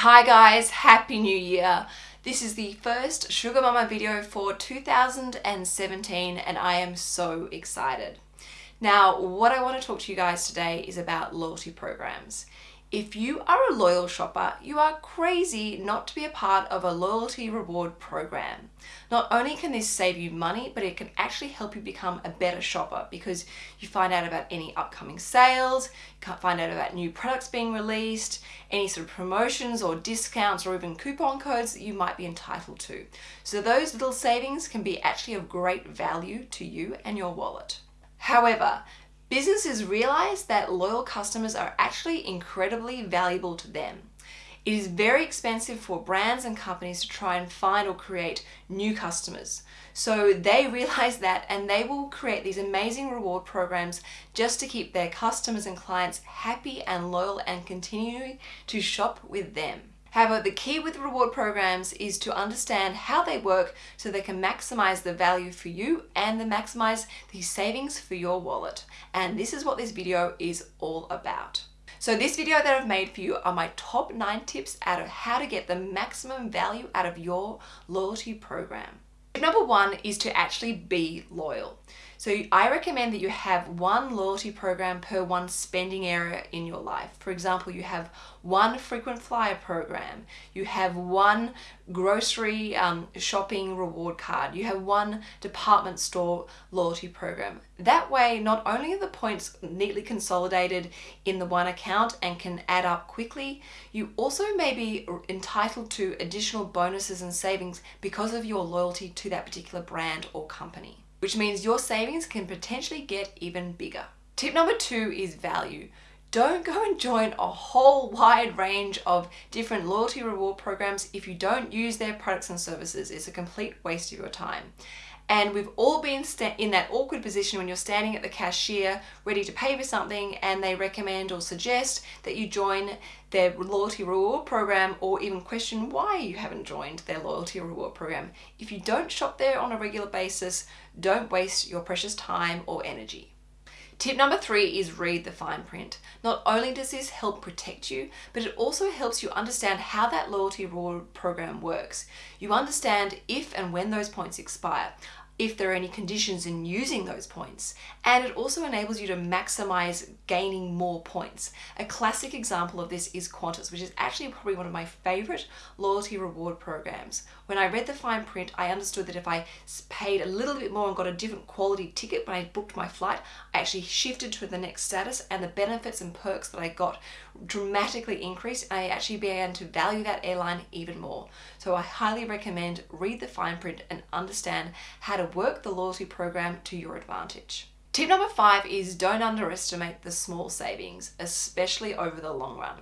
Hi guys, Happy New Year! This is the first Sugar Mama video for 2017 and I am so excited. Now, what I want to talk to you guys today is about loyalty programs. If you are a loyal shopper, you are crazy not to be a part of a loyalty reward program. Not only can this save you money, but it can actually help you become a better shopper because you find out about any upcoming sales, you find out about new products being released, any sort of promotions or discounts or even coupon codes that you might be entitled to. So those little savings can be actually of great value to you and your wallet. However, Businesses realize that loyal customers are actually incredibly valuable to them. It is very expensive for brands and companies to try and find or create new customers. So they realize that and they will create these amazing reward programs just to keep their customers and clients happy and loyal and continue to shop with them. However, the key with reward programs is to understand how they work so they can maximize the value for you and then maximize the savings for your wallet. And this is what this video is all about. So this video that I've made for you are my top nine tips out of how to get the maximum value out of your loyalty program. Number one is to actually be loyal. So I recommend that you have one loyalty program per one spending area in your life. For example, you have one frequent flyer program, you have one grocery um, shopping reward card, you have one department store loyalty program. That way, not only are the points neatly consolidated in the one account and can add up quickly, you also may be entitled to additional bonuses and savings because of your loyalty to that particular brand or company which means your savings can potentially get even bigger. Tip number two is value. Don't go and join a whole wide range of different loyalty reward programs if you don't use their products and services. It's a complete waste of your time. And we've all been in that awkward position when you're standing at the cashier ready to pay for something and they recommend or suggest that you join their loyalty reward program or even question why you haven't joined their loyalty reward program. If you don't shop there on a regular basis, don't waste your precious time or energy. Tip number three is read the fine print. Not only does this help protect you, but it also helps you understand how that loyalty reward program works. You understand if and when those points expire if there are any conditions in using those points. And it also enables you to maximize gaining more points. A classic example of this is Qantas, which is actually probably one of my favorite loyalty reward programs. When I read the fine print, I understood that if I paid a little bit more and got a different quality ticket when I booked my flight, I actually shifted to the next status and the benefits and perks that I got dramatically increased I actually began to value that airline even more. So I highly recommend read the fine print and understand how to work the loyalty program to your advantage. Tip number five is don't underestimate the small savings, especially over the long run.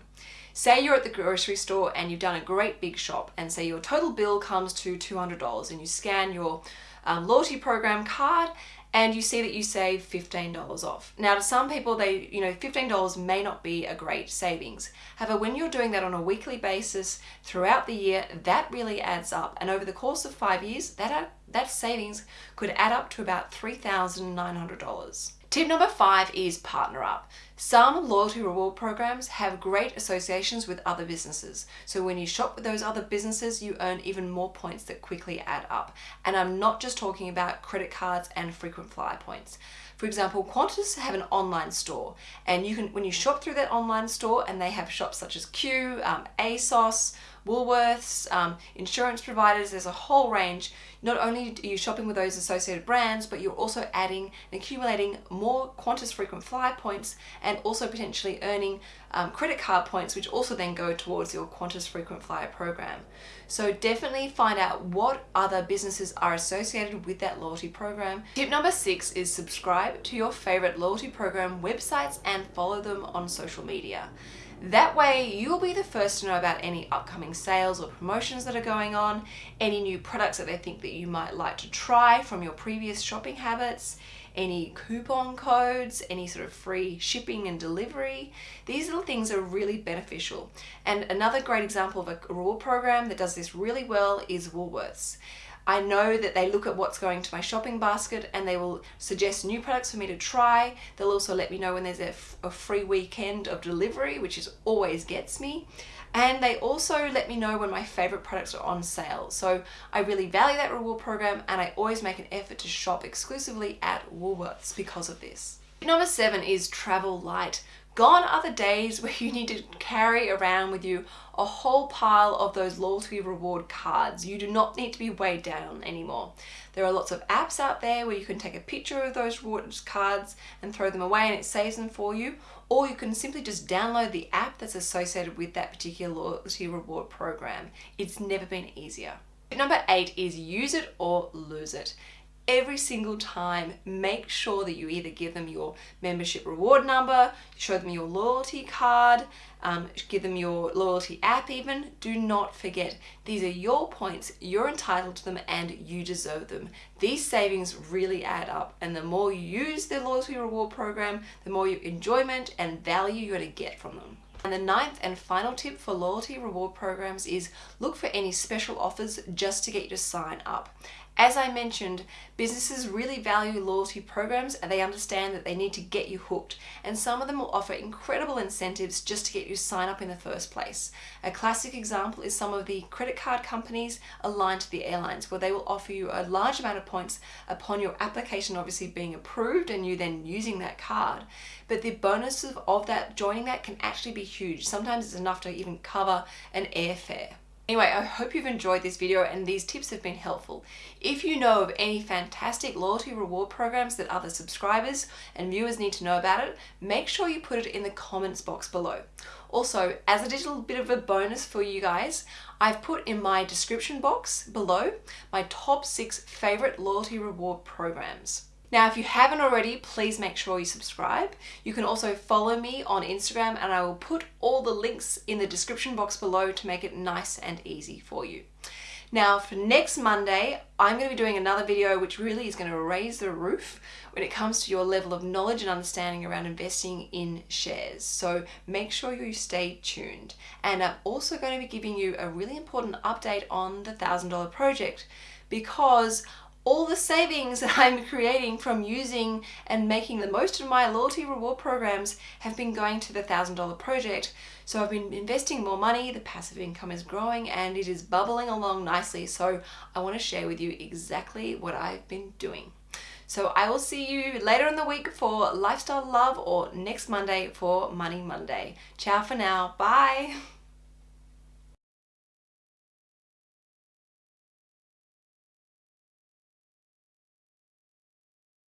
Say you're at the grocery store and you've done a great big shop and say your total bill comes to $200 and you scan your um, loyalty program card and you see that you save $15 off. Now to some people, they you know $15 may not be a great savings. However, when you're doing that on a weekly basis throughout the year, that really adds up. And over the course of five years, that, that savings could add up to about $3,900. Tip number five is partner up. Some loyalty reward programs have great associations with other businesses. So when you shop with those other businesses, you earn even more points that quickly add up. And I'm not just talking about credit cards and frequent flyer points. For example, Qantas have an online store and you can, when you shop through that online store and they have shops such as Q, um, ASOS, Woolworths, um, insurance providers, there's a whole range. Not only are you shopping with those associated brands, but you're also adding and accumulating more Qantas frequent flyer points and also potentially earning um, credit card points, which also then go towards your Qantas frequent flyer program. So definitely find out what other businesses are associated with that loyalty program. Tip number six is subscribe to your favorite loyalty program websites and follow them on social media. That way you'll be the first to know about any upcoming sales or promotions that are going on, any new products that they think that you might like to try from your previous shopping habits, any coupon codes, any sort of free shipping and delivery. These little things are really beneficial. And another great example of a reward program that does this really well is Woolworths. I know that they look at what's going to my shopping basket and they will suggest new products for me to try. They'll also let me know when there's a, a free weekend of delivery, which is always gets me. And they also let me know when my favorite products are on sale. So I really value that reward program and I always make an effort to shop exclusively at Woolworths because of this. Number seven is travel light. Gone are the days where you need to carry around with you a whole pile of those loyalty reward cards. You do not need to be weighed down anymore. There are lots of apps out there where you can take a picture of those rewards cards and throw them away and it saves them for you. Or you can simply just download the app that's associated with that particular loyalty reward program. It's never been easier. Number eight is use it or lose it every single time make sure that you either give them your membership reward number show them your loyalty card um, give them your loyalty app even. Do not forget these are your points you're entitled to them and you deserve them. These savings really add up and the more you use the loyalty reward program the more enjoyment and value you're going to get from them. And the ninth and final tip for loyalty reward programs is look for any special offers just to get you to sign up. As I mentioned, businesses really value loyalty programs and they understand that they need to get you hooked. And some of them will offer incredible incentives just to get you sign up in the first place. A classic example is some of the credit card companies aligned to the airlines where they will offer you a large amount of points upon your application obviously being approved and you then using that card. But the bonuses of that joining that can actually be huge. Sometimes it's enough to even cover an airfare. Anyway, I hope you've enjoyed this video and these tips have been helpful. If you know of any fantastic loyalty reward programs that other subscribers and viewers need to know about it, make sure you put it in the comments box below. Also, as a little bit of a bonus for you guys, I've put in my description box below my top six favorite loyalty reward programs. Now, if you haven't already, please make sure you subscribe. You can also follow me on Instagram and I will put all the links in the description box below to make it nice and easy for you. Now for next Monday, I'm going to be doing another video which really is going to raise the roof when it comes to your level of knowledge and understanding around investing in shares. So make sure you stay tuned. And I'm also going to be giving you a really important update on the $1,000 project because all the savings that I'm creating from using and making the most of my loyalty reward programs have been going to the $1,000 project. So I've been investing more money, the passive income is growing and it is bubbling along nicely. So I want to share with you exactly what I've been doing. So I will see you later in the week for Lifestyle Love or next Monday for Money Monday. Ciao for now. Bye.